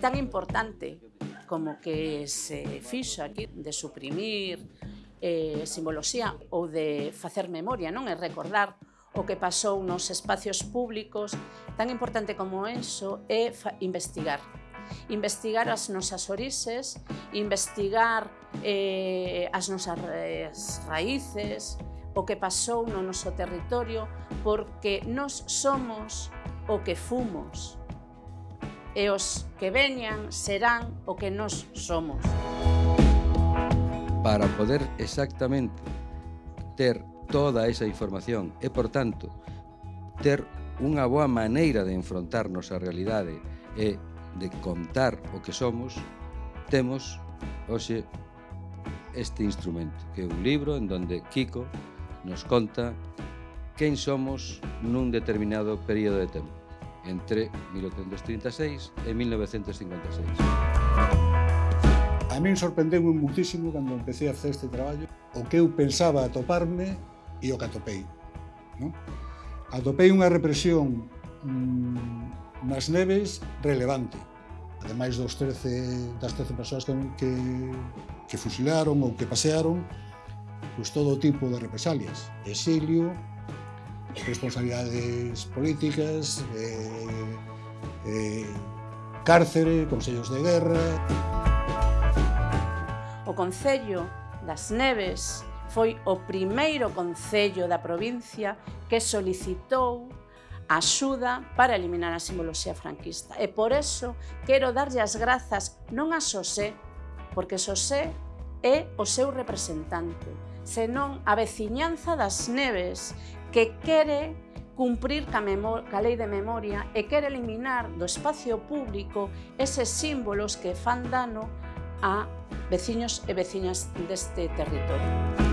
tan importante como que se fixo aquí de suprimir eh, simboloxía ou de facer memoria, non é recordar o que pasou nos espacios públicos, tan importante como eso é investigar. Investigar as nosas orixes, investigar eh, as nosas raíces, o que pasou no noso territorio, porque nos somos o que fumos e os que veñan serán o que nos somos. Para poder exactamente ter toda esa información e, por tanto, ter unha boa maneira de enfrontarnos á realidade e de contar o que somos, temos hoxe este instrumento, que é un libro en donde Kiko nos conta quen somos nun determinado período de tempo entre 1836 e 1956. A min sorprendeu muitísimo cando empecé a facer este traballo o que eu pensaba atoparme e o que atopei. No? Atopei unha represión mm, nas neves relevante. Ademais dos 13, das 13 persoas que, que, que fusilaron ou que pasearon, pois todo tipo de represalias, exilio, responsabilidades políticas, eh, eh, cárcere, consellos de guerra... O Concello das Neves foi o primeiro concello da provincia que solicitou axuda para eliminar a simboloxía franquista. E por eso quero darlle as grazas non a Xosé, porque Xosé é o seu representante, senón a veciñanza das Neves, que quere cumprir ca, ca lei de memoria e quere eliminar do espacio público eses símbolos que fan dano a veciños e veciñas deste territorio.